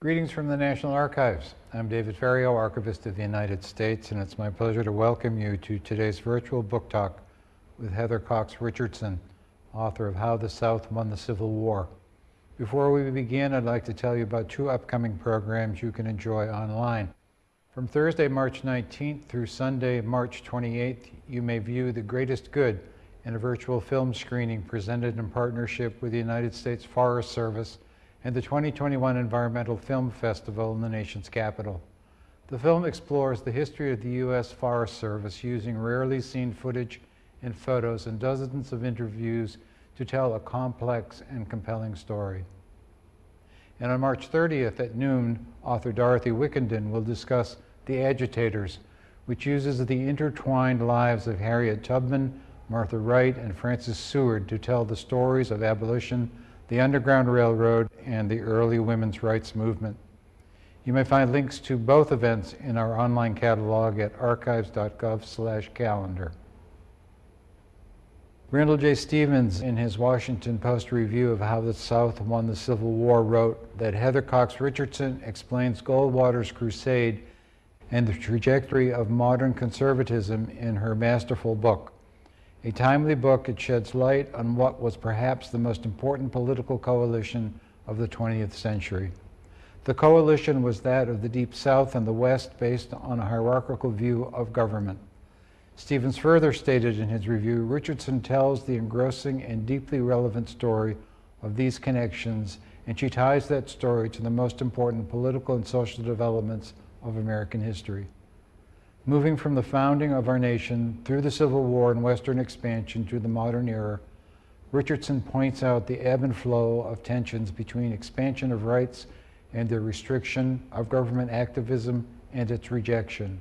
Greetings from the National Archives. I'm David Ferriero, Archivist of the United States, and it's my pleasure to welcome you to today's virtual book talk with Heather Cox Richardson, author of How the South Won the Civil War. Before we begin, I'd like to tell you about two upcoming programs you can enjoy online. From Thursday, March 19th through Sunday, March 28th, you may view The Greatest Good in a virtual film screening presented in partnership with the United States Forest Service and the 2021 Environmental Film Festival in the nation's capital. The film explores the history of the U.S. Forest Service using rarely seen footage and photos and dozens of interviews to tell a complex and compelling story. And on March 30th at noon, author Dorothy Wickenden will discuss The Agitators, which uses the intertwined lives of Harriet Tubman, Martha Wright, and Frances Seward to tell the stories of abolition, the Underground Railroad, and the early women's rights movement. You may find links to both events in our online catalog at archives.gov calendar. Randall J. Stevens, in his Washington Post review of how the South won the Civil War, wrote that Heather Cox Richardson explains Goldwater's crusade and the trajectory of modern conservatism in her masterful book. A timely book, it sheds light on what was perhaps the most important political coalition of the 20th century. The coalition was that of the Deep South and the West based on a hierarchical view of government. Stevens further stated in his review, Richardson tells the engrossing and deeply relevant story of these connections, and she ties that story to the most important political and social developments of American history moving from the founding of our nation through the Civil War and Western expansion to the modern era, Richardson points out the ebb and flow of tensions between expansion of rights and the restriction of government activism and its rejection.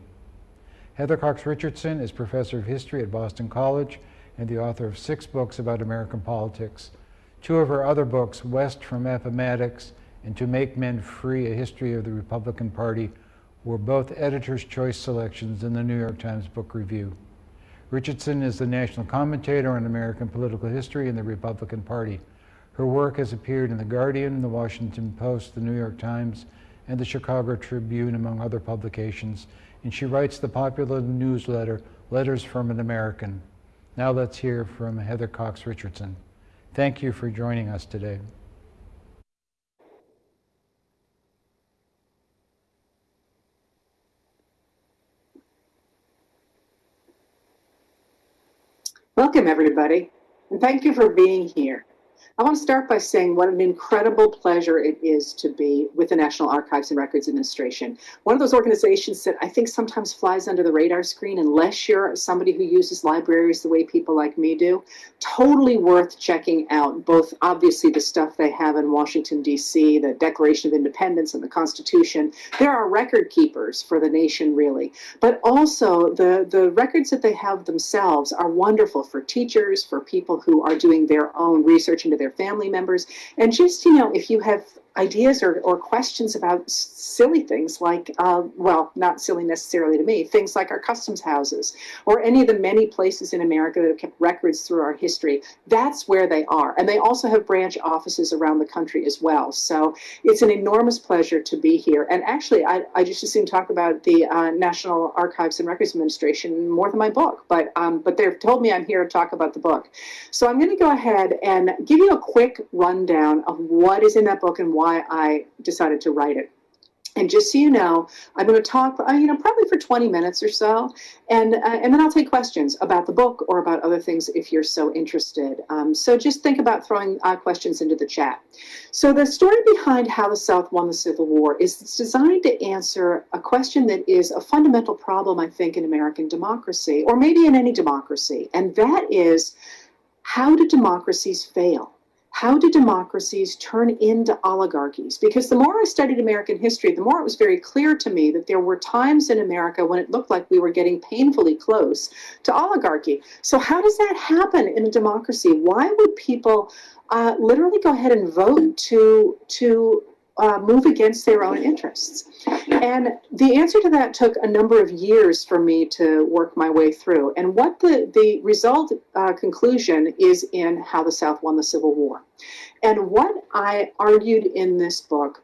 Heather Cox Richardson is professor of history at Boston College and the author of six books about American politics. Two of her other books, West from Appomattox and To Make Men Free, A History of the Republican Party, were both editor's choice selections in the New York Times Book Review. Richardson is the national commentator on American political history and the Republican Party. Her work has appeared in The Guardian, The Washington Post, The New York Times, and the Chicago Tribune, among other publications, and she writes the popular newsletter, Letters from an American. Now let's hear from Heather Cox Richardson. Thank you for joining us today. Welcome, everybody, and thank you for being here. I want to start by saying what an incredible pleasure it is to be with the National Archives and Records Administration. One of those organizations that I think sometimes flies under the radar screen unless you're somebody who uses libraries the way people like me do. Totally worth checking out, both obviously the stuff they have in Washington, D.C., the Declaration of Independence and the Constitution. There are record keepers for the nation, really. But also the, the records that they have themselves are wonderful for teachers, for people who are doing their own research into their their family members. And just, you know, if you have ideas or, or questions about silly things like, uh, well, not silly necessarily to me, things like our customs houses or any of the many places in America that have kept records through our history. That's where they are. And they also have branch offices around the country as well. So it's an enormous pleasure to be here. And actually, I, I just assume talk about the uh, National Archives and Records Administration more than my book, but, um, but they've told me I'm here to talk about the book. So I'm going to go ahead and give you a quick rundown of what is in that book and why why I decided to write it. And just so you know, I'm going to talk, uh, you know, probably for 20 minutes or so, and uh, and then I'll take questions about the book or about other things if you're so interested. Um, so just think about throwing uh, questions into the chat. So the story behind how the South won the Civil War is it's designed to answer a question that is a fundamental problem, I think, in American democracy, or maybe in any democracy, and that is, how do democracies fail? How do democracies turn into oligarchies? Because the more I studied American history, the more it was very clear to me that there were times in America when it looked like we were getting painfully close to oligarchy. So how does that happen in a democracy? Why would people uh, literally go ahead and vote to, to uh, move against their own interests? And the answer to that took a number of years for me to work my way through. And what the, the result uh, conclusion is in How the South Won the Civil War. And what I argued in this book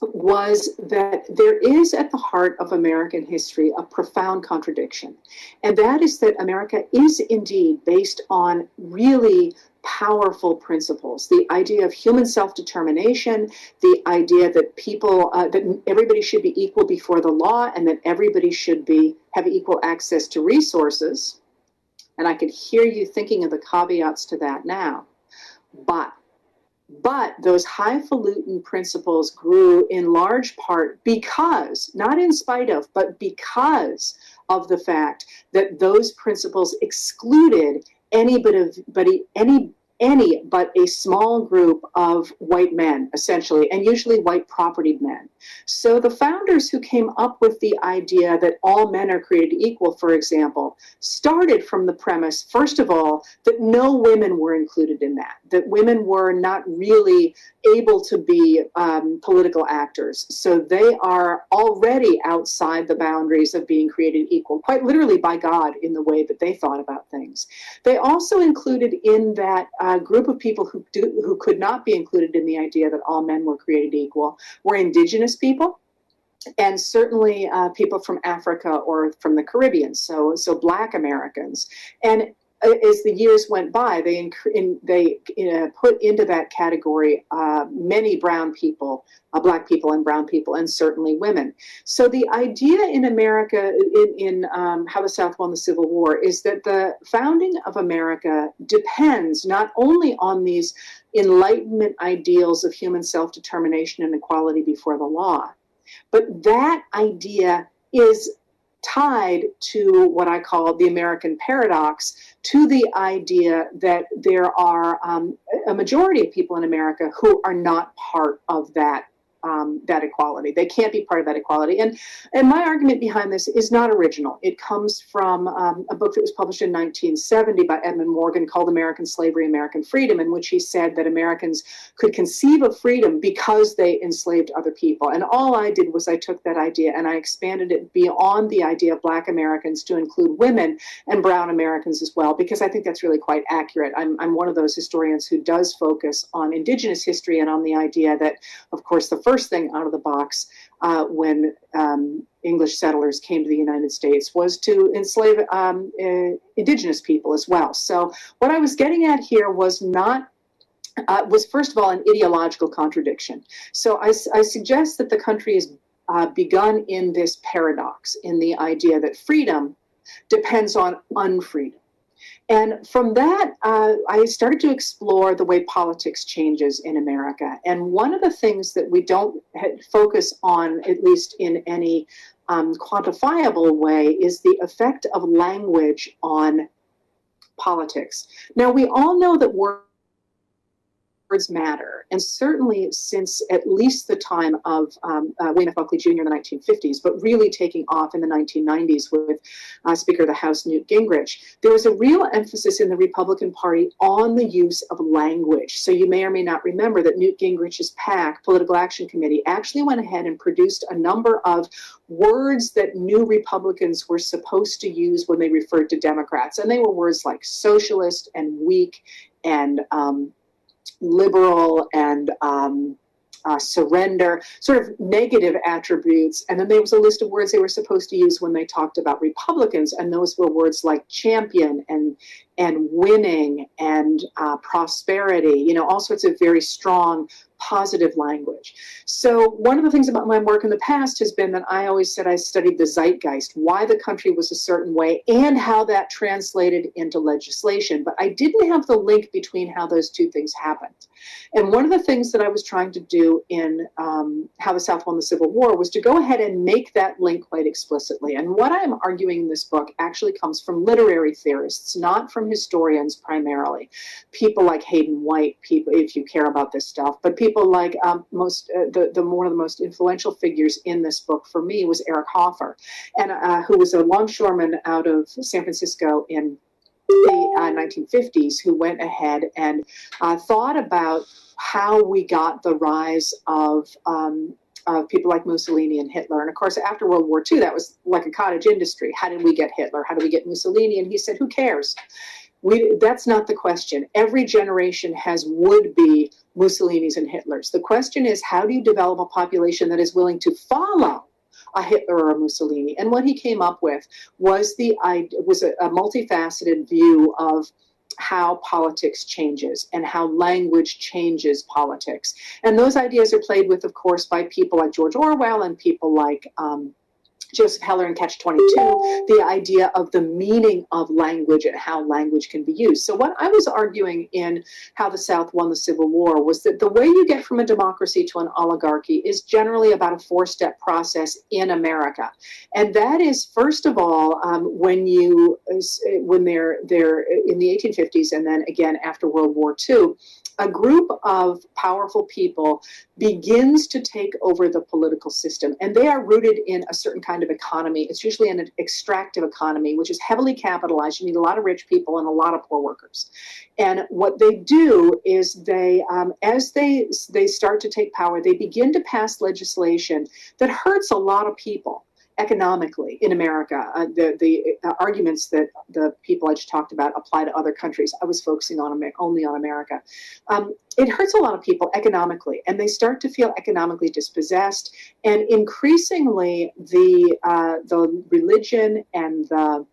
was that there is at the heart of American history a profound contradiction. And that is that America is indeed based on really powerful principles. The idea of human self-determination the idea that people uh, that everybody should be equal before the law and that everybody should be have equal access to resources. And i can hear you thinking of the caveats to that now. But but those highfalutin principles grew in large part because, not in spite of, but because of the fact that those principles excluded anybody, any any but a small group of white men, essentially, and usually white property men. So the founders who came up with the idea that all men are created equal, for example, started from the premise, first of all, that no women were included in that, that women were not really able to be um, political actors. So they are already outside the boundaries of being created equal, quite literally by God in the way that they thought about things. They also included in that uh, group of people who, do, who could not be included in the idea that all men were created equal were indigenous people and certainly uh, people from Africa or from the Caribbean, so so Black Americans. And as the years went by, they in, they uh, put into that category uh, many brown people, uh, black people, and brown people, and certainly women. So the idea in America, in, in um, how the South won the Civil War, is that the founding of America depends not only on these Enlightenment ideals of human self-determination and equality before the law, but that idea is tied to what I call the American paradox, to the idea that there are um, a majority of people in America who are not part of that um, that equality. They can't be part of that equality. And, and my argument behind this is not original. It comes from um, a book that was published in 1970 by Edmund Morgan called American Slavery, American Freedom, in which he said that Americans could conceive of freedom because they enslaved other people. And all I did was I took that idea and I expanded it beyond the idea of Black Americans to include women and Brown Americans as well, because I think that's really quite accurate. I'm, I'm one of those historians who does focus on Indigenous history and on the idea that, of course, the first thing out of the box uh, when um, English settlers came to the United States was to enslave um, uh, indigenous people as well. So what I was getting at here was not uh, was first of all an ideological contradiction. So I, I suggest that the country has uh, begun in this paradox, in the idea that freedom depends on unfreedom. And from that, uh, I started to explore the way politics changes in America. And one of the things that we don't focus on, at least in any um, quantifiable way, is the effect of language on politics. Now, we all know that words words matter. And certainly since at least the time of um, uh, William F. Buckley Jr. in the 1950s, but really taking off in the 1990s with uh, Speaker of the House Newt Gingrich, there was a real emphasis in the Republican Party on the use of language. So you may or may not remember that Newt Gingrich's PAC, Political Action Committee, actually went ahead and produced a number of words that new Republicans were supposed to use when they referred to Democrats. And they were words like socialist and weak and um, liberal and um, uh, surrender, sort of negative attributes. And then there was a list of words they were supposed to use when they talked about Republicans, and those were words like champion and and winning and uh, prosperity. You know, all sorts of very strong positive language. So one of the things about my work in the past has been that I always said I studied the zeitgeist, why the country was a certain way and how that translated into legislation. But I didn't have the link between how those two things happened. And one of the things that I was trying to do in um, How the South Won the Civil War was to go ahead and make that link quite explicitly. And what I'm arguing in this book actually comes from literary theorists, not from historians primarily. People like Hayden White, people, if you care about this stuff, but people like um, most uh, the, the one of the most influential figures in this book for me was Eric Hoffer, and uh, who was a longshoreman out of San Francisco in the uh, 1950s, who went ahead and uh, thought about how we got the rise of um, of people like Mussolini and Hitler. And of course, after World War II, that was like a cottage industry. How did we get Hitler? How did we get Mussolini? And he said, who cares? we, that's not the question. Every generation has would be Mussolinis and Hitlers. The question is, how do you develop a population that is willing to follow a Hitler or a Mussolini? And what he came up with was the was a, a multifaceted view of how politics changes and how language changes politics. And those ideas are played with, of course, by people like George Orwell and people like um, Joseph Heller in Catch 22, the idea of the meaning of language and how language can be used. So, what I was arguing in How the South Won the Civil War was that the way you get from a democracy to an oligarchy is generally about a four step process in America. And that is, first of all, um, when you, when they're, they're in the 1850s and then again after World War II, a group of powerful people begins to take over the political system. And they are rooted in a certain kind of economy. It's usually an extractive economy, which is heavily capitalized. You need a lot of rich people and a lot of poor workers. And what they do is they, um, as they they start to take power, they begin to pass legislation that hurts a lot of people economically in America. Uh, the, the arguments that the people I just talked about apply to other countries. I was focusing on only on America. Um, it hurts a lot of people economically, and they start to feel economically dispossessed. And increasingly, the uh, the religion and the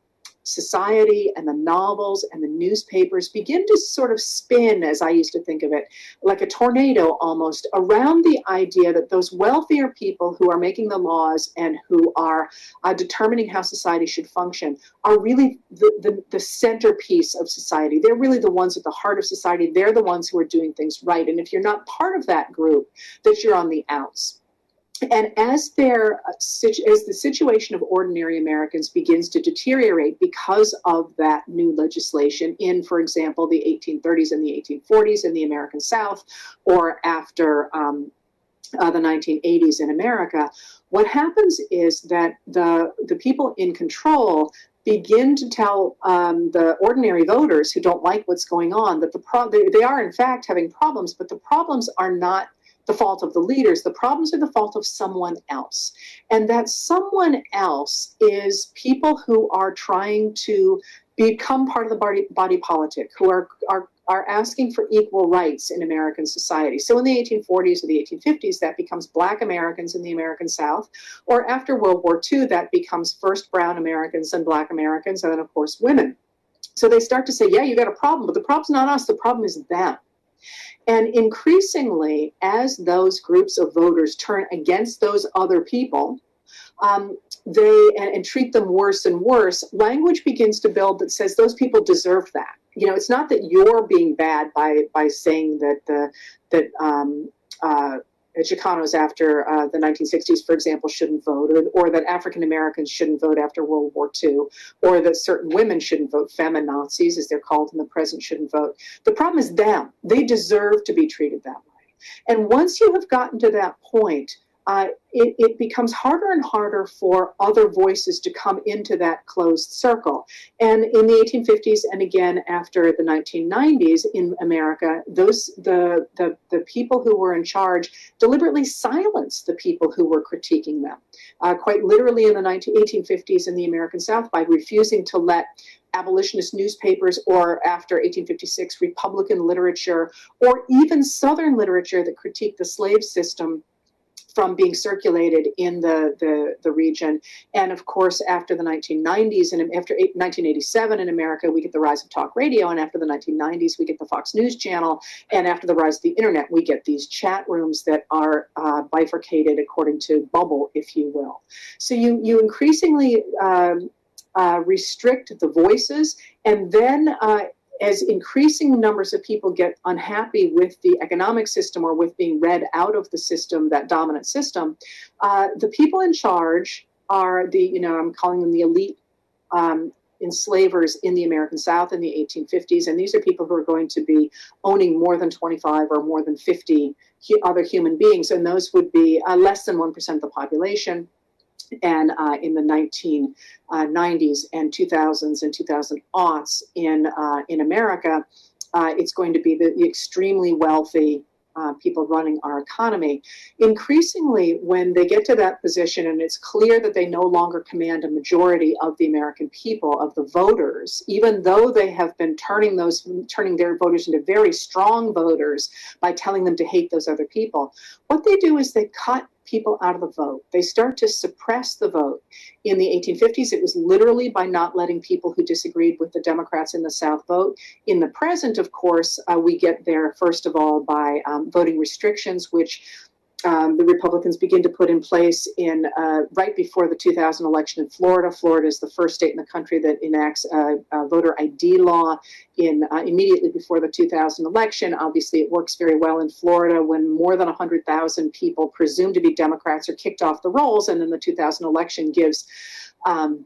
society and the novels and the newspapers begin to sort of spin, as I used to think of it, like a tornado almost, around the idea that those wealthier people who are making the laws and who are uh, determining how society should function are really the, the, the centerpiece of society. They're really the ones at the heart of society. They're the ones who are doing things right. And if you're not part of that group, that you're on the outs and as their uh, as the situation of ordinary Americans begins to deteriorate because of that new legislation in, for example, the 1830s and the 1840s in the American South, or after um, uh, the 1980s in America, what happens is that the the people in control begin to tell um, the ordinary voters who don't like what's going on that the pro- they, they are in fact having problems, but the problems are not the fault of the leaders. The problems are the fault of someone else. And that someone else is people who are trying to become part of the body, body politic, who are, are, are asking for equal rights in American society. So in the 1840s or the 1850s, that becomes Black Americans in the American South. Or after World War II, that becomes first Brown Americans and Black Americans, and then, of course, women. So they start to say, yeah, you got a problem, but the problem's not us, the problem is them. And increasingly, as those groups of voters turn against those other people, um, they and, and, treat them worse and worse, language begins to build that says those people deserve that. You know, it's not that you're being bad by by saying that the that um, uh, Chicanos after uh, the 1960s, for example, shouldn't vote, or, or that African Americans shouldn't vote after World War II, or that certain women shouldn't vote, feminazis, as they're called in the present, shouldn't vote. The problem is them. They deserve to be treated that way. And once you have gotten to that point, uh, it, it, becomes harder and harder for other voices to come into that closed circle. And in the 1850s and again after the 1990s in America, those the, the, the people who were in charge deliberately silenced the people who were critiquing them. Uh, quite literally in the 19, 1850s in the American South by refusing to let abolitionist newspapers or after 1856 Republican literature or even Southern literature that critiqued the slave system from being circulated in the, the, the region. And of course, after the 1990s and after 1987 in America, we get the rise of talk radio. And after the 1990s, we get the Fox News Channel. And after the rise of the internet, we get these chat rooms that are uh, bifurcated according to bubble, if you will. So you, you increasingly um, uh, restrict the voices and then uh, as increasing numbers of people get unhappy with the economic system or with being read out of the system, that dominant system, uh, the people in charge are the, you know, I'm calling them the elite um, enslavers in the American South in the 1850s. And these are people who are going to be owning more than 25 or more than 50 other human beings. And those would be uh, less than 1% of the population and uh, in the 1990s and 2000s and 2000 aughts in uh, in America, uh, it's going to be the, the, extremely wealthy uh, people running our economy. Increasingly, when they get to that position and it's clear that they no longer command a majority of the American people, of the voters, even though they have been turning those turning their voters into very strong voters by telling them to hate those other people, what they do is they cut people out of the vote. They start to suppress the vote. In the 1850s, it was literally by not letting people who disagreed with the Democrats in the South vote. In the present, of course, uh, we get there, first of all, by um, voting restrictions, which um, the Republicans begin to put in place in uh, right before the 2000 election in Florida. Florida is the first state in the country that enacts a, a voter ID law in uh, immediately before the 2000 election. Obviously, it works very well in Florida when more than 100,000 people presumed to be Democrats are kicked off the rolls, and then the 2000 election gives. Um,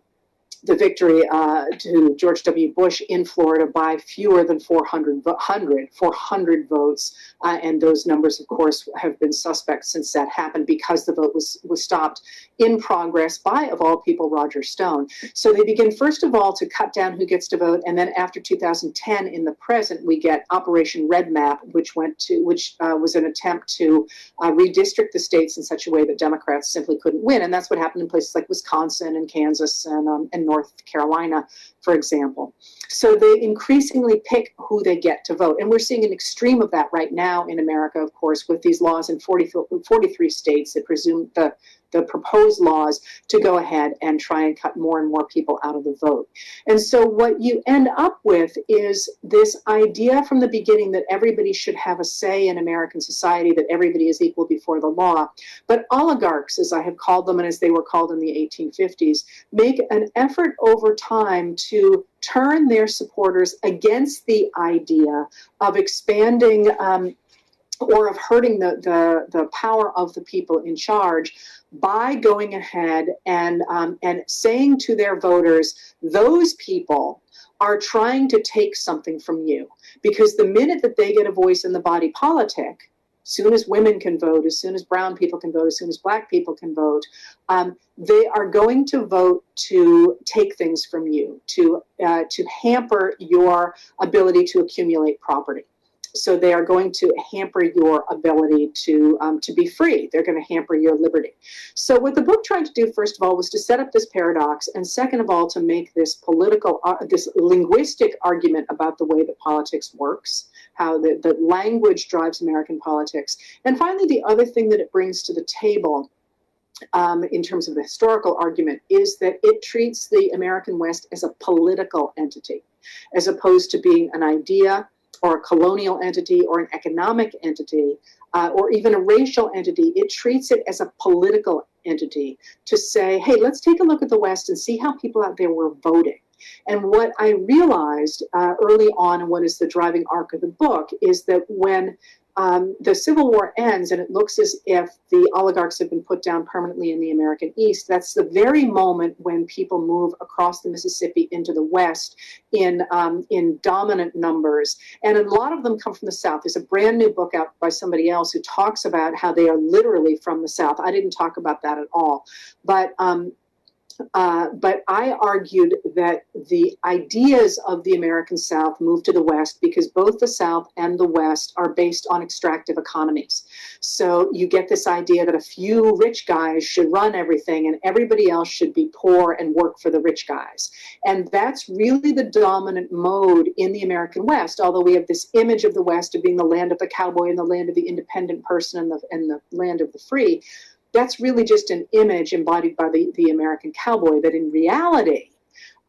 the victory uh, to George W. Bush in Florida by fewer than 400, 100, 400 votes. Uh, and those numbers, of course, have been suspect since that happened because the vote was, was stopped in progress by, of all people, Roger Stone. So they begin, first of all, to cut down who gets to vote. And then after 2010, in the present, we get Operation REDMAP, which went to, which uh, was an attempt to uh, redistrict the states in such a way that Democrats simply couldn't win. And that's what happened in places like Wisconsin and Kansas and, um, and North Carolina, for example. So they increasingly pick who they get to vote. And we're seeing an extreme of that right now in America, of course, with these laws in 40, 43 states that presume the the proposed laws to go ahead and try and cut more and more people out of the vote. And so what you end up with is this idea from the beginning that everybody should have a say in American society, that everybody is equal before the law. But oligarchs, as I have called them and as they were called in the 1850s, make an effort over time to turn their supporters against the idea of expanding um, or of hurting the, the, the power of the people in charge by going ahead and, um, and saying to their voters, those people are trying to take something from you. Because the minute that they get a voice in the body politic, as soon as women can vote, as soon as brown people can vote, as soon as black people can vote, um, they are going to vote to take things from you, to uh, to hamper your ability to accumulate property so they are going to hamper your ability to um, to be free. They're going to hamper your liberty. So what the book tried to do, first of all, was to set up this paradox, and second of all, to make this political, uh, this linguistic argument about the way that politics works, how the, the language drives American politics, and finally, the other thing that it brings to the table. Um, in terms of the historical argument, is that it treats the American West as a political entity, as opposed to being an idea or a colonial entity or an economic entity uh, or even a racial entity, it treats it as a political entity to say, hey, let's take a look at the West and see how people out there were voting. And what I realized uh, early on, and what is the driving arc of the book, is that when um, the Civil War ends and it looks as if the oligarchs have been put down permanently in the American East. That's the very moment when people move across the Mississippi into the West in, um, in dominant numbers. And a lot of them come from the South. There's a brand new book out by somebody else who talks about how they are literally from the South. I didn't talk about that at all. But um, uh, but I argued that the ideas of the American South moved to the West because both the South and the West are based on extractive economies. So you get this idea that a few rich guys should run everything and everybody else should be poor and work for the rich guys. And that's really the dominant mode in the American West, although we have this image of the West of being the land of the cowboy and the land of the independent person and the, and the land of the free that's really just an image embodied by the, the American cowboy, that in reality,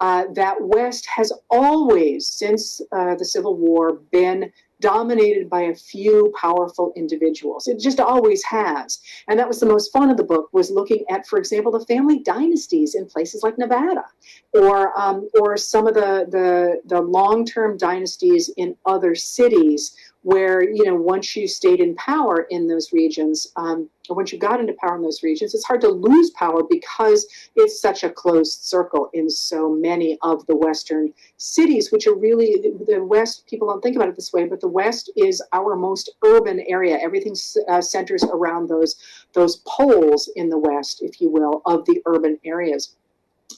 uh, that West has always, since uh, the Civil War, been dominated by a few powerful individuals. It just always has. And that was the most fun of the book, was looking at, for example, the family dynasties in places like Nevada, or, um, or some of the, the, the long-term dynasties in other cities where you know once you stayed in power in those regions um, once you got into power in those regions it's hard to lose power because it's such a closed circle in so many of the western cities which are really the west people don't think about it this way but the west is our most urban area. Everything uh, centers around those those poles in the west if you will of the urban areas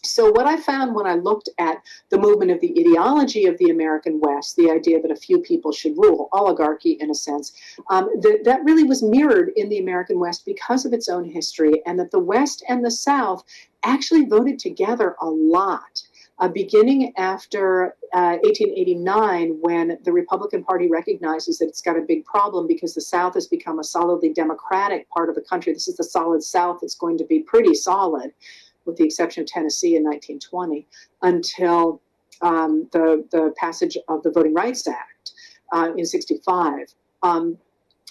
so what I found when I looked at the movement of the ideology of the American West, the idea that a few people should rule, oligarchy in a sense, um, that, that really was mirrored in the American West because of its own history, and that the West and the South actually voted together a lot. Uh, beginning after uh, 1889, when the Republican Party recognizes that it's got a big problem because the South has become a solidly Democratic part of the country. This is the solid South that's going to be pretty solid with the exception of Tennessee in 1920, until um, the, the passage of the Voting Rights Act uh, in 65. Um,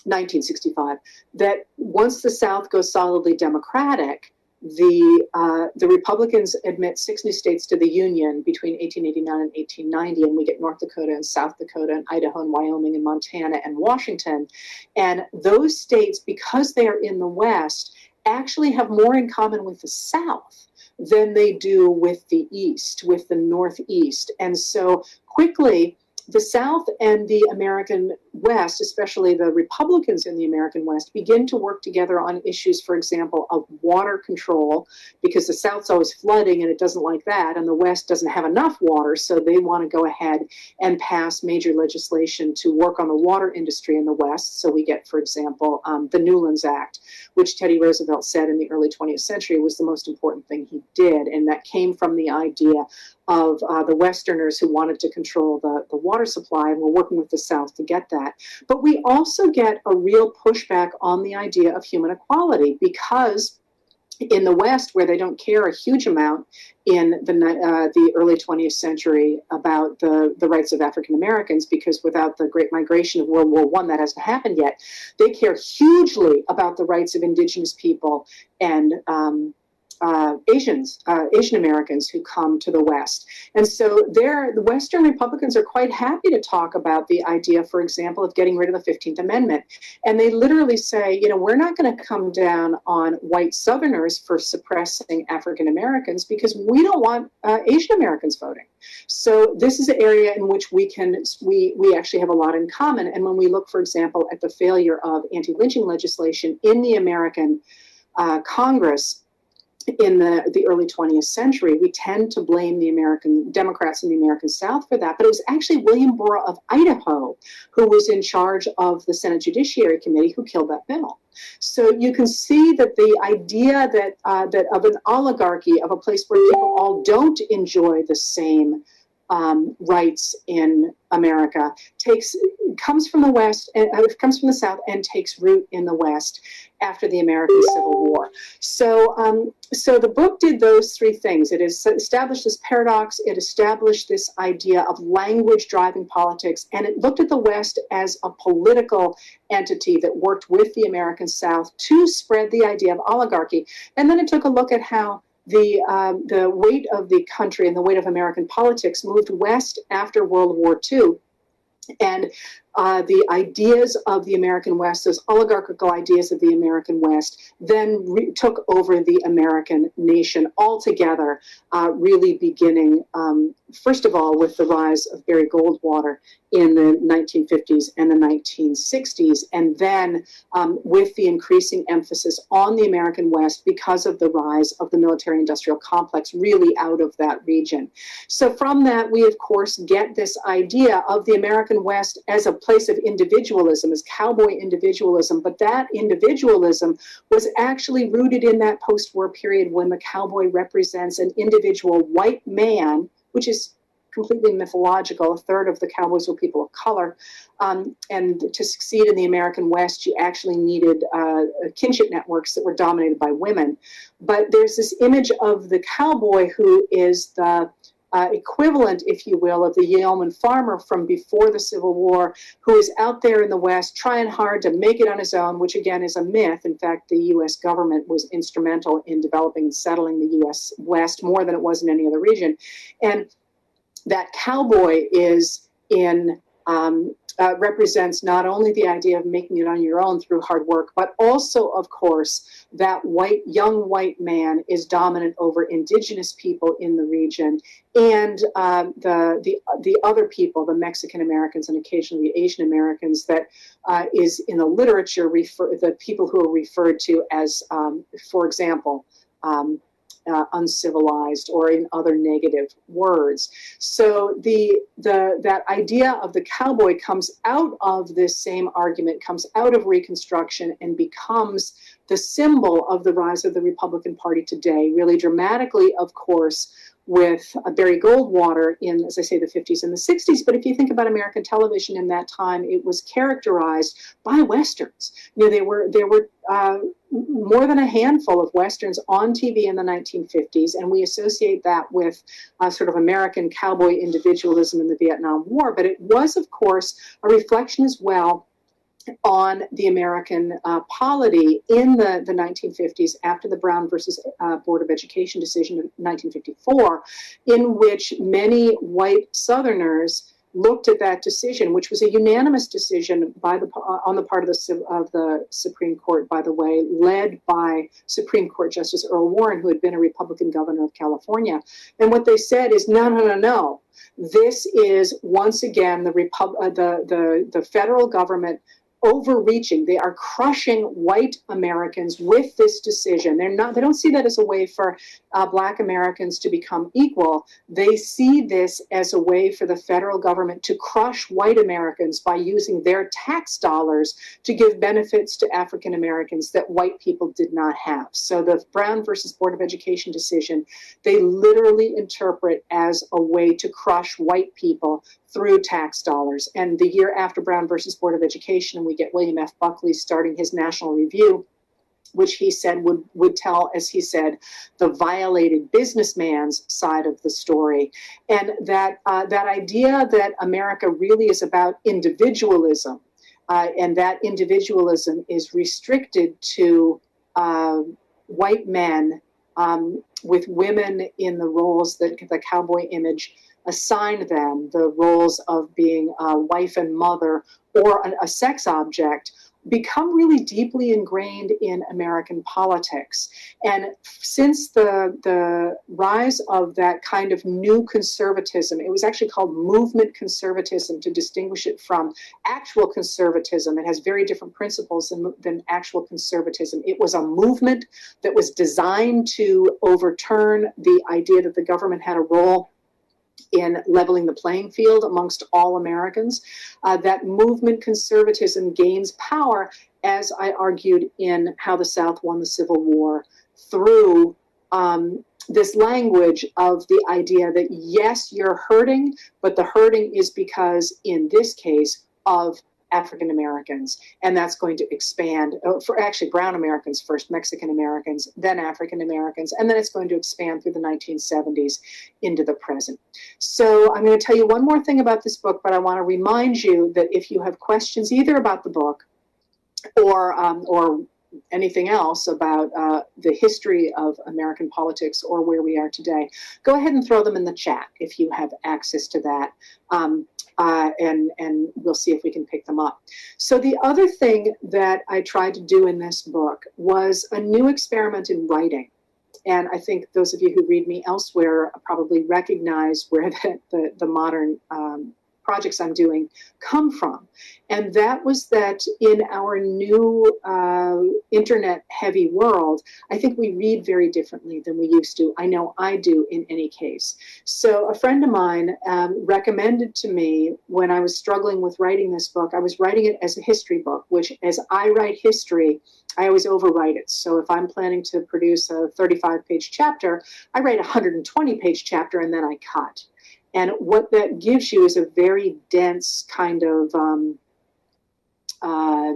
1965, that once the South goes solidly Democratic, the uh, the Republicans admit six new states to the Union between 1889 and 1890, and we get North Dakota and South Dakota and Idaho and Wyoming and Montana and Washington, and those states, because they are in the West, actually have more in common with the South than they do with the East, with the Northeast. And so quickly, the South and the American West, especially the Republicans in the American West, begin to work together on issues, for example, of water control, because the South's always flooding and it doesn't like that, and the West doesn't have enough water, so they want to go ahead and pass major legislation to work on the water industry in the West. So we get, for example, um, the Newlands Act, which Teddy Roosevelt said in the early 20th century was the most important thing he did, and that came from the idea of uh, the Westerners who wanted to control the, the water supply and we're working with the South to get that. But we also get a real pushback on the idea of human equality because in the West, where they don't care a huge amount in the uh, the early 20th century about the, the rights of African Americans, because without the Great Migration of World War One, that hasn't happened yet. They care hugely about the rights of Indigenous people and um, uh, Asians, uh, Asian Americans who come to the West. And so there, the Western Republicans are quite happy to talk about the idea, for example, of getting rid of the 15th Amendment. And they literally say, you know, we're not going to come down on white Southerners for suppressing African Americans because we don't want uh, Asian Americans voting. So this is an area in which we can, we, we actually have a lot in common. And when we look, for example, at the failure of anti-lynching legislation in the American uh, Congress, in the, the early 20th century, we tend to blame the American Democrats in the American South for that. But it was actually William Borah of Idaho who was in charge of the Senate Judiciary Committee who killed that bill. So you can see that the idea that uh, that of an oligarchy of a place where people all don't enjoy the same um, rights in America takes comes from the West and uh, comes from the South and takes root in the West after the American Civil War. So, um, so the book did those three things. It established this paradox. It established this idea of language driving politics, and it looked at the West as a political entity that worked with the American South to spread the idea of oligarchy. And then it took a look at how the um, the weight of the country and the weight of American politics moved west after World War II and uh, the ideas of the American West, those oligarchical ideas of the American West, then re- took over the American nation altogether, uh, really beginning, um, first of all, with the rise of Barry Goldwater in the 1950s and the 1960s, and then um, with the increasing emphasis on the American West because of the rise of the military industrial complex, really out of that region. So, from that, we of course get this idea of the American West as a place of individualism, as cowboy individualism, but that individualism was actually rooted in that post war period when the cowboy represents an individual white man, which is completely mythological. A third of the cowboys were people of color. Um, and to succeed in the American West, you actually needed uh, kinship networks that were dominated by women. But there's this image of the cowboy who is the uh, equivalent, if you will, of the yeoman farmer from before the Civil War, who is out there in the West trying hard to make it on his own, which again is a myth. In fact, the U.S. government was instrumental in developing and settling the U.S. West more than it was in any other region. And that cowboy is in um, uh, represents not only the idea of making it on your own through hard work, but also, of course, that white young white man is dominant over indigenous people in the region and uh, the the the other people, the Mexican Americans and occasionally the Asian Americans, that uh, is in the literature refer the people who are referred to as, um, for example. Um, uh, uncivilized or in other negative words. So the the that idea of the cowboy comes out of this same argument, comes out of Reconstruction, and becomes the symbol of the rise of the Republican Party today. Really dramatically, of course, with uh, Barry Goldwater in, as I say, the 50s and the 60s. But if you think about American television in that time, it was characterized by westerns. You know, there were there were uh, more than a handful of westerns on TV in the 1950s, and we associate that with uh, sort of American cowboy individualism in the Vietnam War. But it was, of course, a reflection as well on the American uh, polity in the, the 1950s after the Brown versus uh, Board of Education decision of 1954, in which many white Southerners looked at that decision, which was a unanimous decision by the uh, on the part of the of the Supreme Court, by the way, led by Supreme Court Justice Earl Warren, who had been a Republican governor of California. And what they said is, no, no, no, no. This is once again the Repub- uh, the the the federal government overreaching. They are crushing white Americans with this decision. They're not. They don't see that as a way for uh, Black Americans to become equal. They see this as a way for the federal government to crush white Americans by using their tax dollars to give benefits to African Americans that white people did not have. So the Brown versus Board of Education decision, they literally interpret as a way to crush white people through tax dollars. And the year after Brown versus Board of Education, we get William F. Buckley starting his national review which he said would would tell, as he said, the violated businessman's side of the story, and that uh, that idea that America really is about individualism, uh, and that individualism is restricted to uh, white men um, with women in the roles that the cowboy image assigned them the roles of being a wife and mother or a, a sex object become really deeply ingrained in American politics. And since the, the rise of that kind of new conservatism, it was actually called movement conservatism to distinguish it from actual conservatism. It has very different principles than, than actual conservatism. It was a movement that was designed to overturn the idea that the government had a role in leveling the playing field amongst all Americans. Uh, that movement conservatism gains power, as I argued in How the South Won the Civil War, through um, this language of the idea that yes, you're hurting, but the hurting is because, in this case, of African Americans, and that's going to expand uh, for actually brown Americans first, Mexican Americans, then African Americans, and then it's going to expand through the 1970s into the present. So I'm going to tell you one more thing about this book, but I want to remind you that if you have questions either about the book or um, or anything else about uh, the history of American politics or where we are today, go ahead and throw them in the chat if you have access to that. Um, uh, and and we'll see if we can pick them up. So the other thing that I tried to do in this book was a new experiment in writing. And I think those of you who read me elsewhere probably recognize where the, the, the modern um, projects I'm doing come from. And that was that in our new uh, internet heavy world, I think we read very differently than we used to. I know I do in any case. So a friend of mine um, recommended to me when I was struggling with writing this book, I was writing it as a history book, which as I write history, I always overwrite it. So if I'm planning to produce a 35 page chapter, I write a 120 page chapter and then I cut. And what that gives you is a very dense kind of um, uh,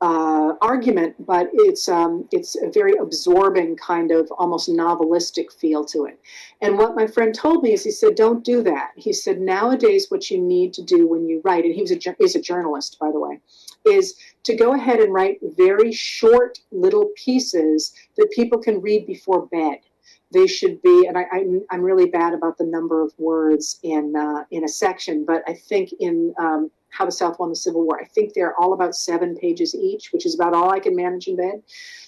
uh, argument, but it's um, it's a very absorbing kind of almost novelistic feel to it. And what my friend told me is, he said, "Don't do that." He said, "Nowadays, what you need to do when you write, and he was a he's a journalist, by the way, is to go ahead and write very short little pieces that people can read before bed." They should be, and I, I'm, I'm really bad about the number of words in uh, in a section, but I think in um, How the South Won the Civil War, I think they're all about seven pages each, which is about all I can manage in bed.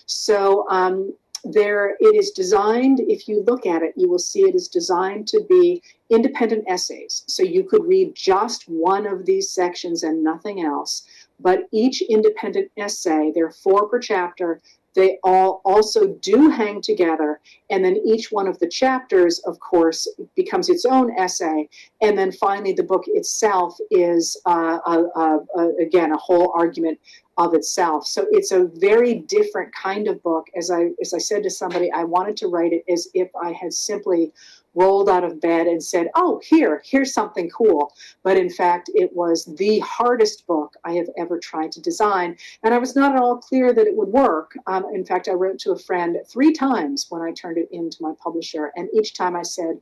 So um, there, it is designed. If you look at it, you will see it is designed to be independent essays. So you could read just one of these sections and nothing else. But each independent essay, there are four per chapter, they all also do hang together. And then each one of the chapters, of course, becomes its own essay. And then finally, the book itself is, uh, a, a, a, again, a whole argument of itself. So it's a very different kind of book. As I, as I said to somebody, I wanted to write it as if I had simply rolled out of bed and said, Oh, here, here's something cool. But in fact, it was the hardest book I have ever tried to design. And I was not at all clear that it would work. Um, in fact, I wrote to a friend three times when I turned it into my publisher. And each time I said,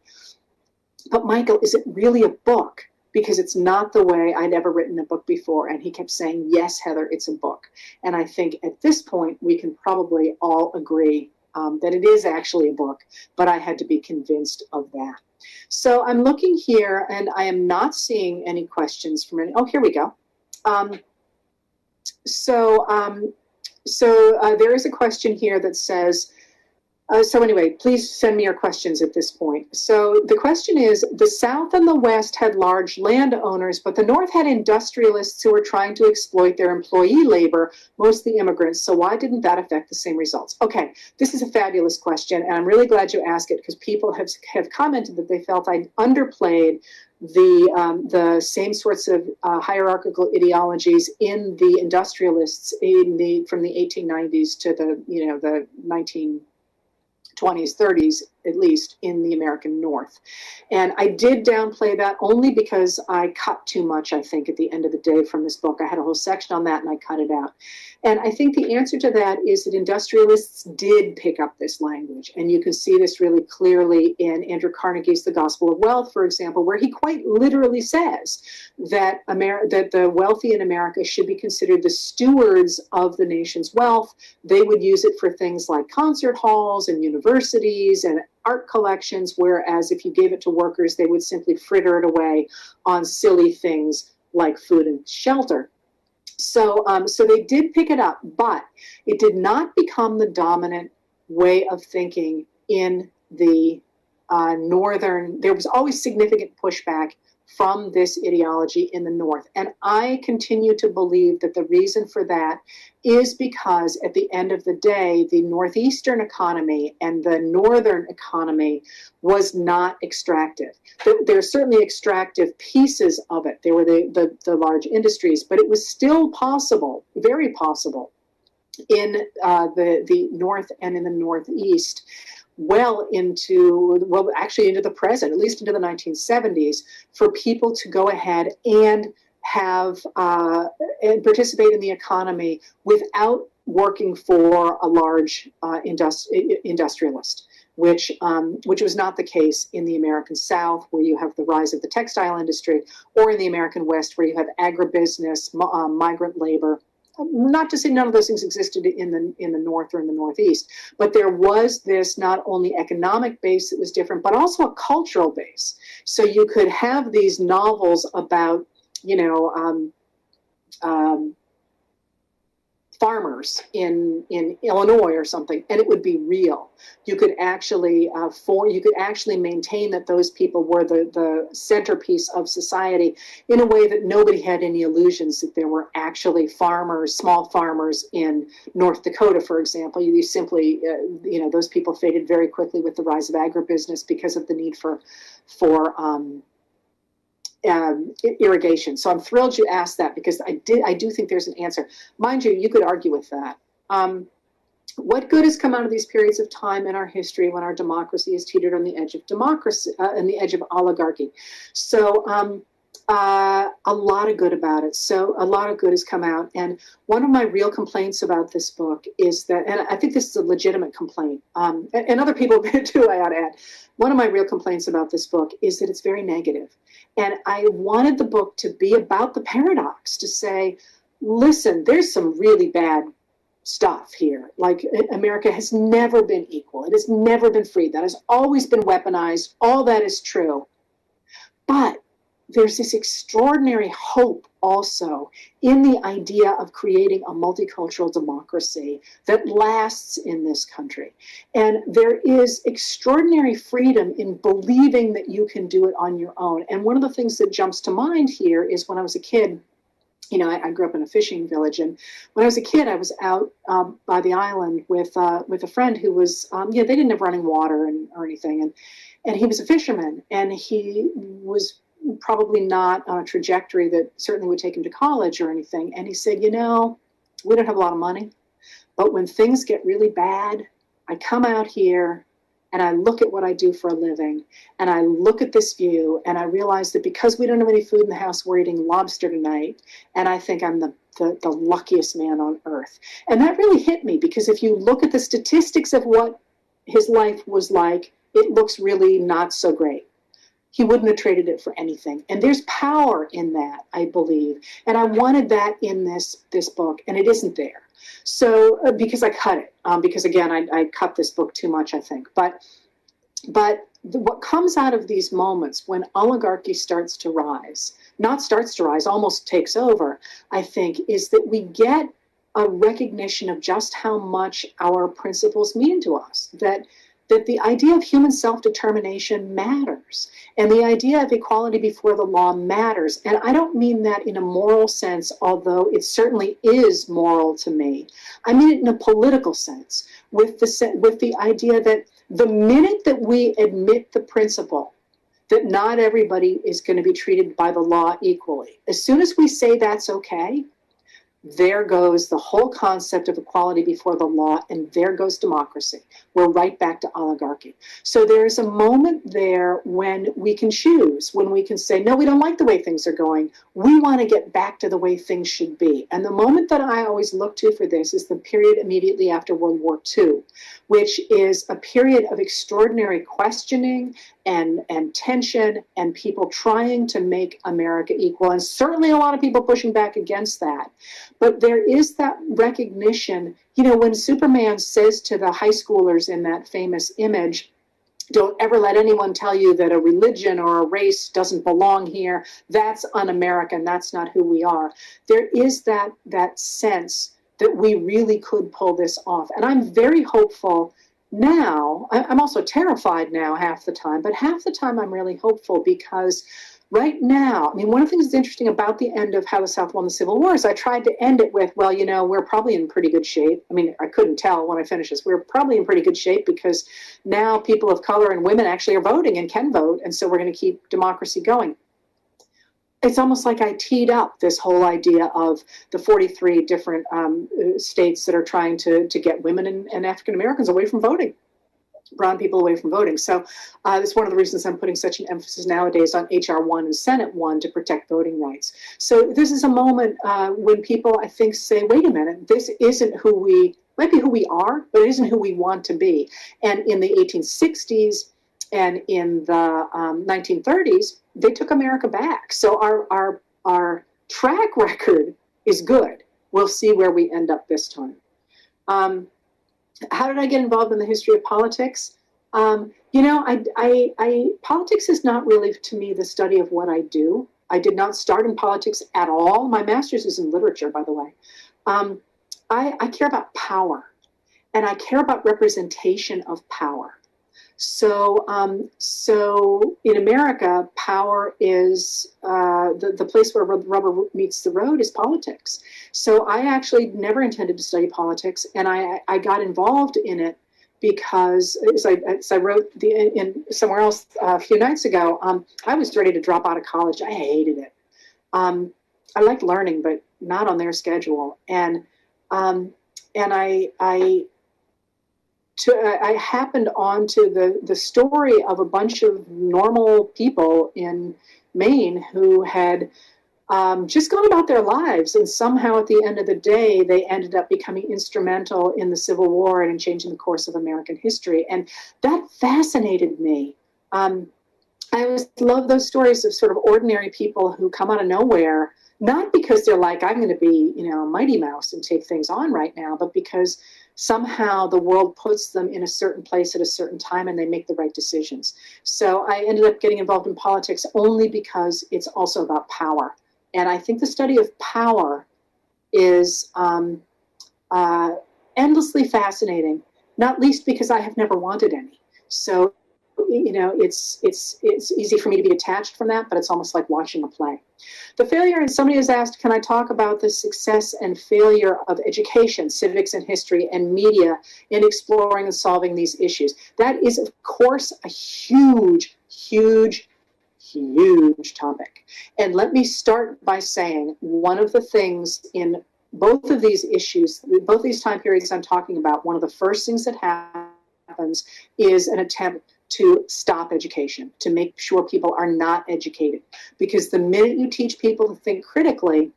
But Michael, is it really a book? Because it's not the way I'd ever written a book before. And he kept saying, Yes, Heather, it's a book. And I think at this point, we can probably all agree um, that it is actually a book, but I had to be convinced of that. So I'm looking here and I am not seeing any questions from any. Oh, here we go. Um, so um, so uh, there is a question here that says, uh, so anyway, please send me your questions at this point. So the question is, the South and the West had large landowners, but the North had industrialists who were trying to exploit their employee labor, mostly immigrants. So why didn't that affect the same results? Okay, this is a fabulous question, and I'm really glad you asked it because people have, have commented that they felt I underplayed the um, the same sorts of uh, hierarchical ideologies in the industrialists in the from the 1890s to the you know the 19 20s, 30s, at least in the American North. And I did downplay that only because I cut too much, I think, at the end of the day from this book. I had a whole section on that and I cut it out. And I think the answer to that is that industrialists did pick up this language. And you can see this really clearly in Andrew Carnegie's The Gospel of Wealth, for example, where he quite literally says that, Amer- that the wealthy in America should be considered the stewards of the nation's wealth. They would use it for things like concert halls and universities and art collections, whereas if you gave it to workers, they would simply fritter it away on silly things like food and shelter. So, um, so they did pick it up, but it did not become the dominant way of thinking in the uh, northern. There was always significant pushback from this ideology in the North. And I continue to believe that the reason for that is because at the end of the day, the Northeastern economy and the Northern economy was not extractive. There are certainly extractive pieces of it. There were the, the, the large industries, but it was still possible, very possible, in uh, the, the North and in the Northeast well into, well, actually into the present, at least into the 1970s, for people to go ahead and have uh, and participate in the economy without working for a large uh, industri- industrialist. Which, um, which was not the case in the American South, where you have the rise of the textile industry, or in the American West, where you have agribusiness, uh, migrant labor, not to say none of those things existed in the in the north or in the northeast but there was this not only economic base that was different but also a cultural base. So you could have these novels about you know um, um, farmers in in Illinois or something, and it would be real. You could actually uh, for you could actually maintain that those people were the the centerpiece of society in a way that nobody had any illusions that there were actually farmers, small farmers in North Dakota, for example. You, you simply uh, you know those people faded very quickly with the rise of agribusiness because of the need for for um, um, irrigation. So I'm thrilled you asked that because I did. I do think there's an answer. Mind you, you could argue with that. Um, what good has come out of these periods of time in our history when our democracy is teetered on the edge of democracy, uh, on the edge of oligarchy? So um, uh, a lot of good about it. So a lot of good has come out. And one of my real complaints about this book is that, and I think this is a legitimate complaint, um, and, and, other people have been too, I ought to add. One of my real complaints about this book is that it's very negative. And I wanted the book to be about the paradox, to say, listen, there's some really bad stuff here. Like America has never been equal. It has never been free. That has always been weaponized. All that is true. But there's this extraordinary hope also in the idea of creating a multicultural democracy that lasts in this country. And there is extraordinary freedom in believing that you can do it on your own. And one of the things that jumps to mind here is when I was a kid, you know, I, I, grew up in a fishing village, and when I was a kid, I was out um, by the island with uh, with a friend who was, um, yeah, they didn't have running water and or anything, and and he was a fisherman, and he was probably not on a trajectory that certainly would take him to college or anything. And he said, you know, we don't have a lot of money, but when things get really bad, I come out here and I look at what I do for a living and I look at this view and I realize that because we don't have any food in the house, we're eating lobster tonight. And I think I'm the, the, the luckiest man on earth. And that really hit me because if you look at the statistics of what his life was like, it looks really not so great. He wouldn't have traded it for anything. And there's power in that, I believe. And I wanted that in this, this book, and it isn't there. So uh, because I cut it, um, because again, I, I, cut this book too much, I think. But but the, what comes out of these moments when oligarchy starts to rise, not starts to rise, almost takes over, I think, is that we get a recognition of just how much our principles mean to us. That that the idea of human self-determination matters and the idea of equality before the law matters. And i don't mean that in a moral sense although it certainly is moral to me. I mean it in a political sense with the with the idea that the minute that we admit the principle that not everybody is going to be treated by the law equally as soon as we say that's okay there goes the whole concept of equality before the law, and there goes democracy. We're right back to oligarchy. So there's a moment there when we can choose, when we can say, no, we don't like the way things are going. We want to get back to the way things should be. And the moment that I always look to for this is the period immediately after World War II, which is a period of extraordinary questioning and, and tension and people trying to make America equal. And certainly a lot of people pushing back against that. But there is that recognition, you know, when Superman says to the high schoolers in that famous image, don't ever let anyone tell you that a religion or a race doesn't belong here. That's un-American. That's not who we are. There is that that sense that we really could pull this off. And I'm very hopeful now. I'm also terrified now half the time, but half the time I'm really hopeful because right now, I mean, one of the things that's interesting about the end of How the South Won the Civil War is I tried to end it with, well, you know, we're probably in pretty good shape. I mean, I couldn't tell when I finished this. We're probably in pretty good shape because now people of color and women actually are voting and can vote. And so we're going to keep democracy going it's almost like I teed up this whole idea of the 43 different um, states that are trying to, to get women and, and African Americans away from voting, brown people away from voting. So uh, that's one of the reasons I'm putting such an emphasis nowadays on HR 1 and Senate 1 to protect voting rights. So this is a moment uh, when people, I think, say, wait a minute, this isn't who we, might be who we are, but it isn't who we want to be. And in the 1860s, and in the um, 1930s, they took America back. So our, our, our track record is good. We'll see where we end up this time. Um, how did I get involved in the history of politics? Um, you know, I, I, I, politics is not really to me the study of what I do. I did not start in politics at all. My master's is in literature, by the way. Um, I, I care about power and I care about representation of power. So, um, so in America, power is uh, the, the place where rubber meets the road is politics. So I actually never intended to study politics, and I, I got involved in it because as I, as I wrote the, in somewhere else a few nights ago, um, I was ready to drop out of college. I hated it. Um, I liked learning, but not on their schedule. And um, and I I to, I happened onto the, the story of a bunch of normal people in Maine who had um, just gone about their lives. And somehow at the end of the day, they ended up becoming instrumental in the Civil War and in changing the course of American history. And that fascinated me. Um, I always love those stories of sort of ordinary people who come out of nowhere, not because they're like, I'm going to be, you know, a Mighty Mouse and take things on right now, but because somehow the world puts them in a certain place at a certain time and they make the right decisions. So I ended up getting involved in politics only because it's also about power. And I think the study of power is um, uh, endlessly fascinating, not least because I have never wanted any. So you know, it's it's it's easy for me to be attached from that, but it's almost like watching a play. The failure, and somebody has asked, can I talk about the success and failure of education, civics and history, and media in exploring and solving these issues? That is, of course, a huge, huge, huge topic. And let me start by saying one of the things in both of these issues, both these time periods I'm talking about, one of the first things that happens is an attempt to stop education, to make sure people are not educated. Because the minute you teach people to think critically,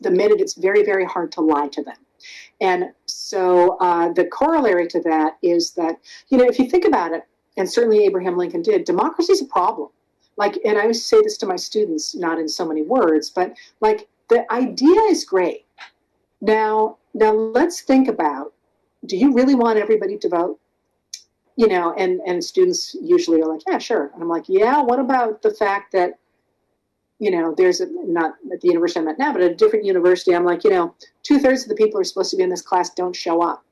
the minute it's very, very hard to lie to them. And so uh, the corollary to that is that, you know, if you think about it, and certainly Abraham Lincoln did, democracy is a problem. Like, and I always say this to my students, not in so many words, but like the idea is great. Now, now let's think about, do you really want everybody to vote? You know, and and students usually are like, yeah, sure. And I'm like, yeah. What about the fact that, you know, there's a not at the university I'm at now, but at a different university, I'm like, you know, two thirds of the people who are supposed to be in this class don't show up.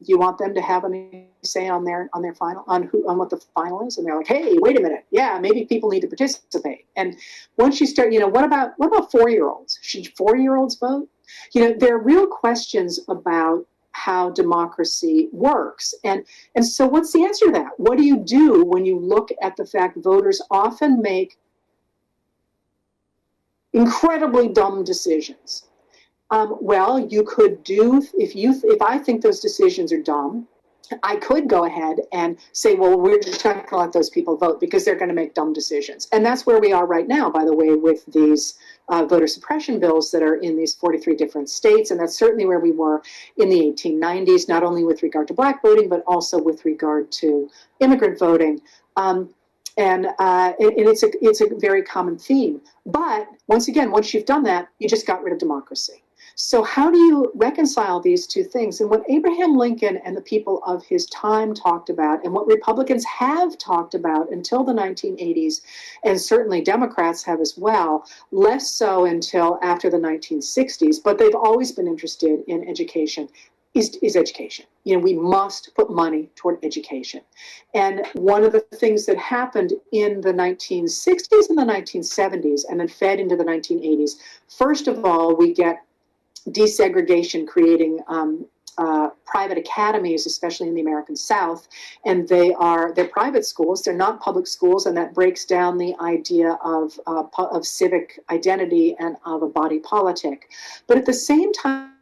Do you want them to have any say on their on their final on who on what the final is? And they're like, hey, wait a minute, yeah, maybe people need to participate. And once you start, you know, what about what about four year olds? Should four year olds vote? You know, there are real questions about how democracy works. And, and so, what's the answer to that? What do you do when you look at the fact voters often make incredibly dumb decisions? Um, well, you could do if you if I think those decisions are dumb, I could go ahead and say, well, we're just going to let those people vote because they're going to make dumb decisions. And that's where we are right now, by the way, with these uh, voter suppression bills that are in these 43 different states. And that's certainly where we were in the 1890s, not only with regard to black voting, but also with regard to immigrant voting. Um, and, uh, and, and it's a it's a very common theme. But once again, once you've done that, you just got rid of democracy. So, how do you reconcile these two things? And what Abraham Lincoln and the people of his time talked about, and what Republicans have talked about until the 1980s, and certainly Democrats have as well, less so until after the 1960s, but they've always been interested in education. Is, is education. You know, we must put money toward education. And one of the things that happened in the 1960s and the 1970s and then fed into the 1980s, first of all, we get desegregation, creating um, uh, private academies, especially in the American South, and they are they're private schools. They're not public schools, and that breaks down the idea of uh, of civic identity and of a body politic. But at the same time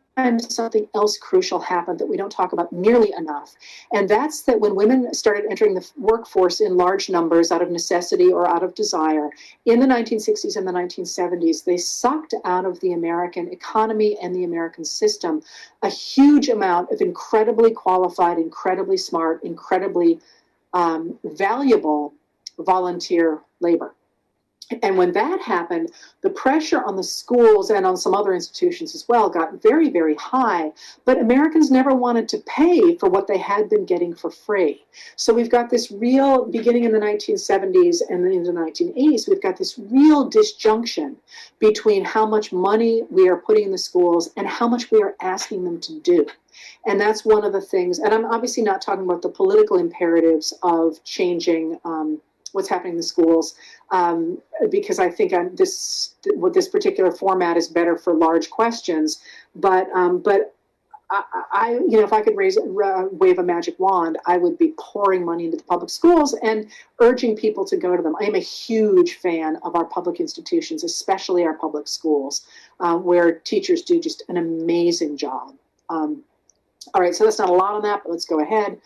something else crucial happened that we don't talk about nearly enough. And that's that when women started entering the workforce in large numbers out of necessity or out of desire in the 1960s and the 1970s, they sucked out of the American economy and the American system a huge amount of incredibly qualified, incredibly smart, incredibly um, valuable volunteer labor. And when that happened, the pressure on the schools and on some other institutions as well got very, very high. But Americans never wanted to pay for what they had been getting for free. So we've got this real, beginning in the 1970s and then in the 1980s, we've got this real disjunction between how much money we are putting in the schools and how much we are asking them to do. And that's one of the things, and I'm obviously not talking about the political imperatives of changing um, what's happening in the schools um, because I think I'm this what this particular format is better for large questions. But um, but I, I, you know if I could raise uh, wave a magic wand, I would be pouring money into the public schools and urging people to go to them. I am a huge fan of our public institutions, especially our public schools, uh, where teachers do just an amazing job. Um, all right, so that's not a lot on that, but let's go ahead.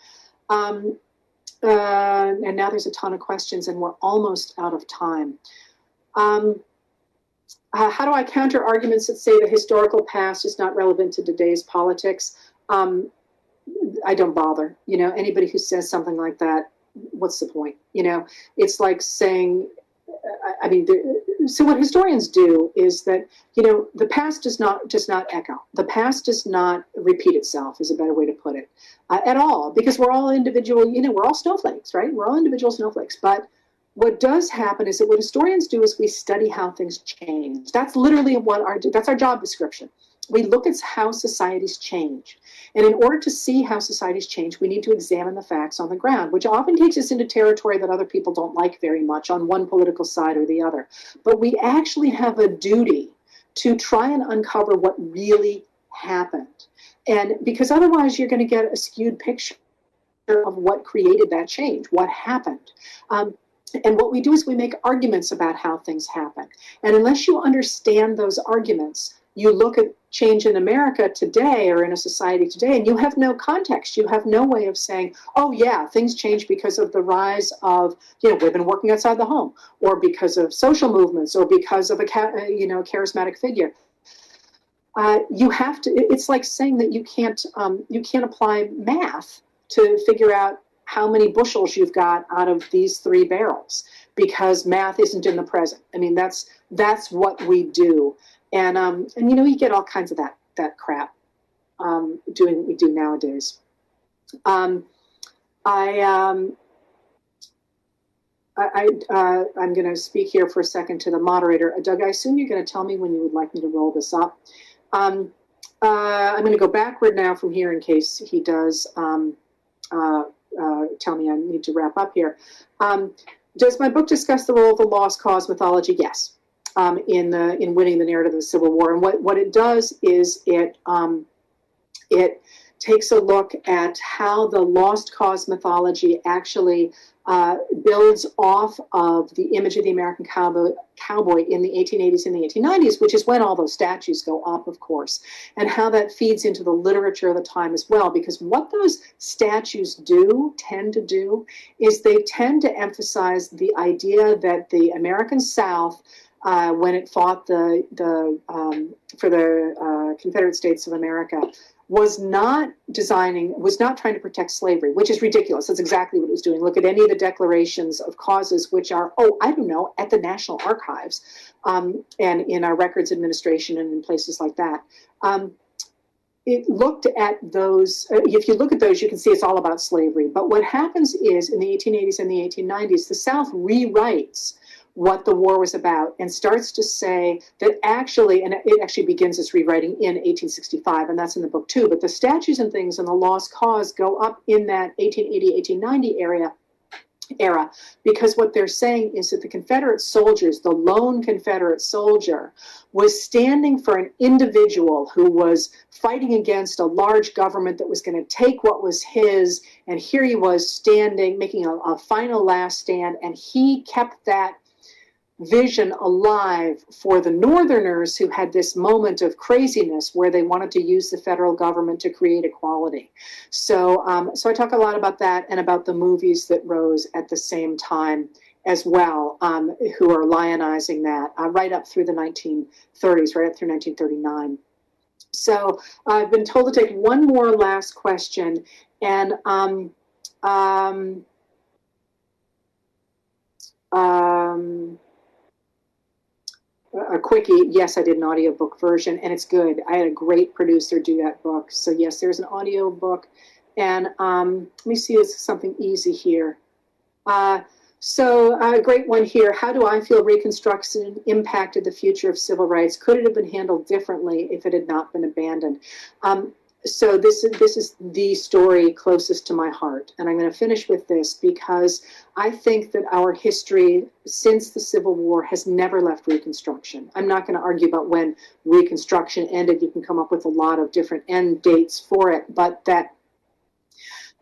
Um, uh, and now there's a ton of questions, and we're almost out of time. Um, uh, how do I counter arguments that say the historical past is not relevant to today's politics? Um, I don't bother. You know, anybody who says something like that, what's the point? You know, it's like saying, I, I mean, so what historians do is that you know the past does not does not echo. The past does not repeat itself is a better way to put it uh, at all because we're all individual you know we're all snowflakes right? We're all individual snowflakes. But what does happen is that what historians do is we study how things change. That's literally what our that's our job description we look at how societies change. And in order to see how societies change, we need to examine the facts on the ground, which often takes us into territory that other people don't like very much on one political side or the other. But we actually have a duty to try and uncover what really happened. And because otherwise, you're going to get a skewed picture of what created that change, what happened. Um, and what we do is we make arguments about how things happen. And unless you understand those arguments, you look at change in America today or in a society today, and you have no context. You have no way of saying, oh, yeah, things change because of the rise of you know, women working outside the home, or because of social movements, or because of a you know, charismatic figure. Uh, you have to, it's like saying that you can't, um, you can't apply math to figure out how many bushels you've got out of these three barrels because math isn't in the present. I mean, that's that's what we do, and um, and you know, you get all kinds of that that crap um, doing what we do nowadays. Um, I um, I, I uh, I'm going to speak here for a second to the moderator, Doug. I assume you're going to tell me when you would like me to roll this up. Um, uh, I'm going to go backward now from here in case he does. Um, uh, uh, tell me I need to wrap up here. Um, does my book discuss the role of the lost cause mythology? Yes, um, in the in winning the narrative of the Civil War. And what what it does is it um, it takes a look at how the lost cause mythology actually uh, builds off of the image of the American cowboy, cowboy in the 1880s and the 1890s, which is when all those statues go up, of course, and how that feeds into the literature of the time as well. Because what those statues do, tend to do, is they tend to emphasize the idea that the American South uh, when it fought the the um, for the uh, Confederate States of America was not designing, was not trying to protect slavery, which is ridiculous. That's exactly what it was doing. Look at any of the declarations of causes, which are, oh, I don't know, at the National Archives um, and in our records administration and in places like that. Um, it looked at those, uh, if you look at those, you can see it's all about slavery. But what happens is in the 1880s and the 1890s, the South rewrites what the war was about and starts to say that actually, and it actually begins its rewriting in 1865, and that's in the book too, but the statues and things and the lost cause go up in that 1880, 1890 area era because what they're saying is that the Confederate soldiers, the lone Confederate soldier, was standing for an individual who was fighting against a large government that was going to take what was his, and here he was standing, making a, a final last stand, and he kept that vision alive for the Northerners who had this moment of craziness where they wanted to use the federal government to create equality. So, um, so I talk a lot about that and about the movies that rose at the same time as well, um, who are lionizing that uh, right up through the 1930s, right up through 1939. So I've been told to take one more last question, and um, um, um, a quickie, yes, I did an audiobook version and it's good. I had a great producer do that book. So yes, there's an audiobook. And um, let me see, this something easy here. Uh, so a great one here. How do I feel Reconstruction impacted the future of civil rights? Could it have been handled differently if it had not been abandoned? Um, so this is this is the story closest to my heart. And i'm going to finish with this because i think that our history since the civil war has never left reconstruction. I'm not going to argue about when reconstruction ended. You can come up with a lot of different end dates for it but that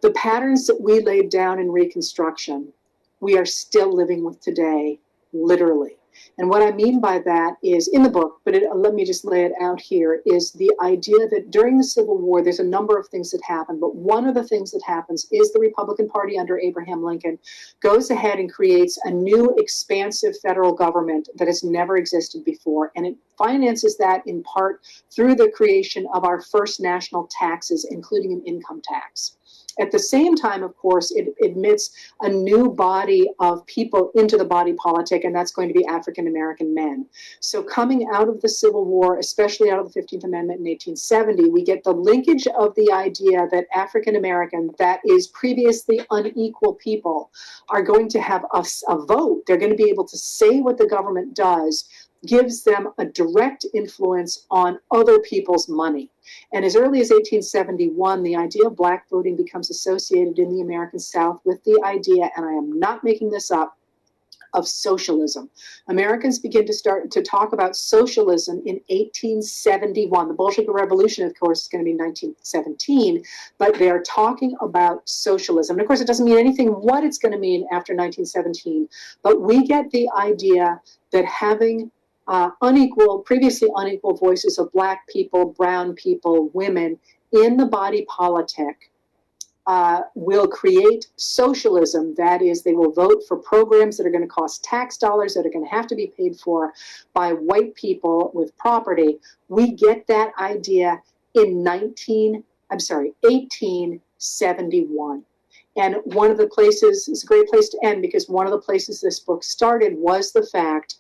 the patterns that we laid down in reconstruction we are still living with today literally and what I mean by that is in the book, but it, let me just lay it out here, is the idea that during the Civil War, there's a number of things that happen. But one of the things that happens is the Republican Party under Abraham Lincoln goes ahead and creates a new expansive federal government that has never existed before. And it finances that in part through the creation of our first national taxes, including an income tax. At the same time, of course, it admits a new body of people into the body politic, and that's going to be African American men. So, coming out of the Civil War, especially out of the 15th Amendment in 1870, we get the linkage of the idea that African American, that is previously unequal people, are going to have a, a vote. They're going to be able to say what the government does gives them a direct influence on other people's money. And as early as 1871, the idea of black voting becomes associated in the American South with the idea, and I am not making this up, of socialism. Americans begin to start to talk about socialism in 1871. The Bolshevik Revolution, of course, is going to be 1917, but they are talking about socialism. And of course, it doesn't mean anything what it's going to mean after 1917, but we get the idea that having uh, unequal, previously unequal voices of black people, brown people, women in the body politic uh, will create socialism. That is, they will vote for programs that are going to cost tax dollars that are going to have to be paid for by white people with property. We get that idea in 19, I'm sorry, 1871. And one of the places, is a great place to end because one of the places this book started was the fact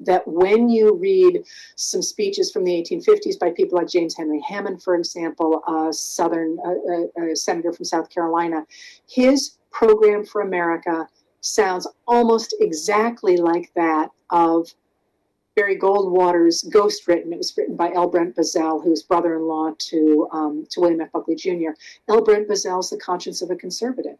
that when you read some speeches from the 1850s by people like James Henry Hammond, for example, a Southern a, a senator from South Carolina, his program for America sounds almost exactly like that of Barry Goldwater's Ghost Written. It was written by L. Brent Bozell, who's brother-in-law to, um, to William F. Buckley Jr. L. Brent Bozell's The Conscience of a Conservative.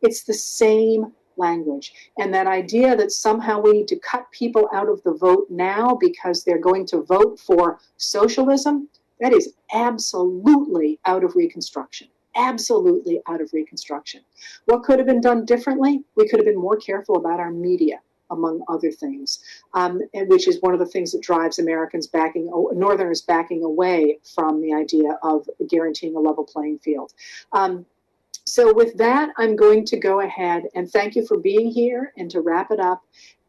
It's the same language. And that idea that somehow we need to cut people out of the vote now because they're going to vote for socialism, that is absolutely out of Reconstruction. Absolutely out of Reconstruction. What could have been done differently? We could have been more careful about our media among other things, um, which is one of the things that drives Americans backing, Northerners backing away from the idea of guaranteeing a level playing field. Um, so with that, I'm going to go ahead and thank you for being here and to wrap it up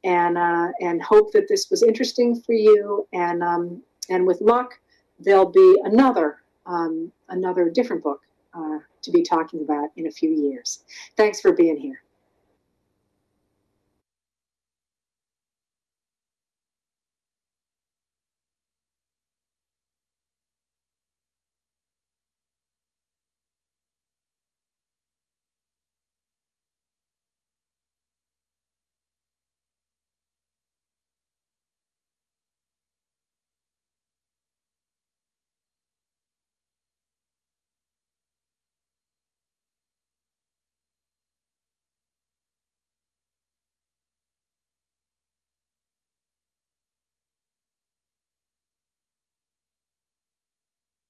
and, uh, and hope that this was interesting for you. And, um, and with luck, there'll be another, um, another different book uh, to be talking about in a few years. Thanks for being here.